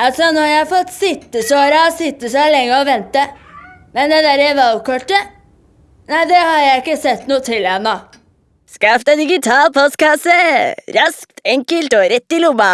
Altså, nå har jeg fått sittesår av å sitte så lenge og vente. Men det derre valgkortet Nei, det har jeg ikke sett noe til ennå. Skaff deg digital postkasse! Raskt, enkelt og rett i lomma.